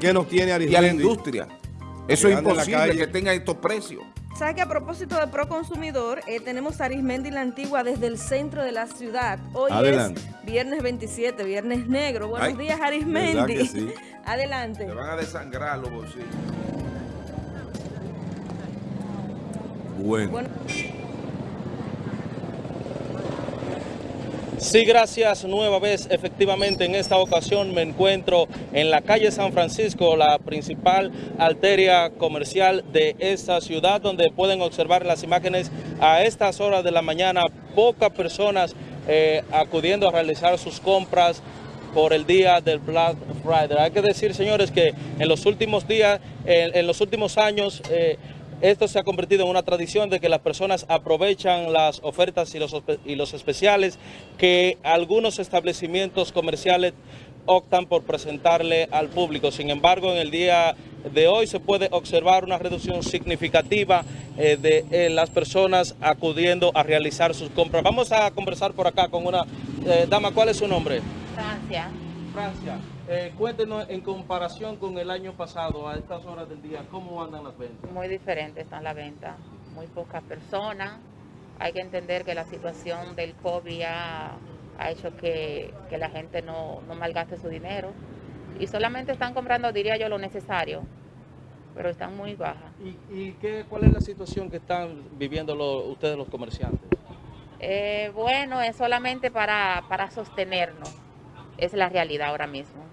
¿Qué nos tiene y a la industria. Eso es imposible que tenga estos precios. ¿Sabe que a propósito de Proconsumidor, eh, tenemos a Arismendi la Antigua desde el centro de la ciudad? Hoy es viernes 27, viernes negro. Buenos días, Arismendi. Adelante. Te van a desangrar los bolsillos. bueno. Sí, gracias. Nueva vez, efectivamente, en esta ocasión me encuentro en la calle San Francisco, la principal arteria comercial de esta ciudad, donde pueden observar las imágenes a estas horas de la mañana, pocas personas eh, acudiendo a realizar sus compras por el día del Black Friday. Hay que decir, señores, que en los últimos días, en, los últimos años, eh, esto se ha convertido en una tradición de que las personas aprovechan las ofertas y los, y los especiales que algunos establecimientos comerciales optan por presentarle al público. Sin embargo, en el día de hoy se puede observar una reducción significativa eh, de eh, las personas acudiendo a realizar sus compras. Vamos a conversar por acá con una eh, dama. ¿Cuál es su nombre? Francia. Francia. Eh, cuéntenos en comparación con el año pasado, a estas horas del día, ¿cómo andan las ventas? Muy diferente están las ventas, muy pocas personas. Hay que entender que la situación del COVID ha, hecho que, la gente no, no malgaste su dinero y solamente están comprando, diría yo, lo necesario, pero están muy bajas. ¿Y, qué, cuál es la situación que están viviendo ustedes los comerciantes? Eh, bueno, es solamente para, para sostenernos, es la realidad ahora mismo.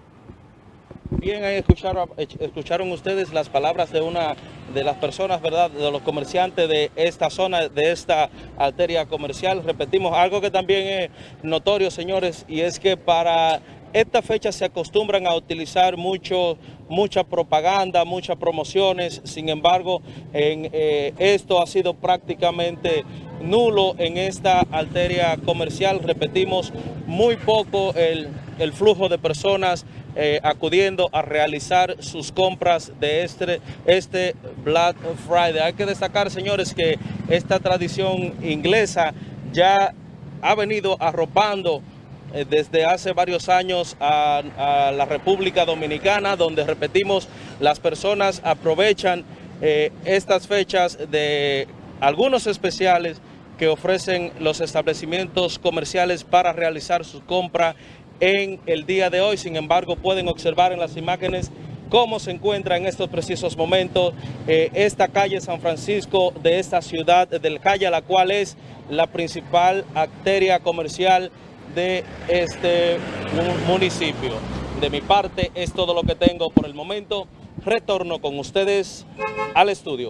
Bien, ahí escucharon, escucharon ustedes las palabras de una de las personas, ¿verdad?, de los comerciantes de esta zona, de esta arteria comercial. Repetimos, algo que también es notorio, señores, y es que para esta fecha se acostumbran a utilizar mucho, mucha propaganda, muchas promociones, sin embargo, en, eh, esto ha sido prácticamente nulo en esta arteria comercial. Repetimos, muy poco el flujo de personas eh, acudiendo a realizar sus compras de este, este Black Friday. Hay que destacar, señores, que esta tradición inglesa ya ha venido arropando eh, desde hace varios años a, la República Dominicana, donde repetimos, las personas aprovechan eh, estas fechas de algunos especiales que ofrecen los establecimientos comerciales para realizar su compra en el día de hoy. Sin embargo, pueden observar en las imágenes cómo se encuentra en estos precisos momentos eh, esta calle San Francisco de esta ciudad del Calle, la cual es la principal arteria comercial de este municipio. De mi parte es todo lo que tengo por el momento. Retorno con ustedes al estudio.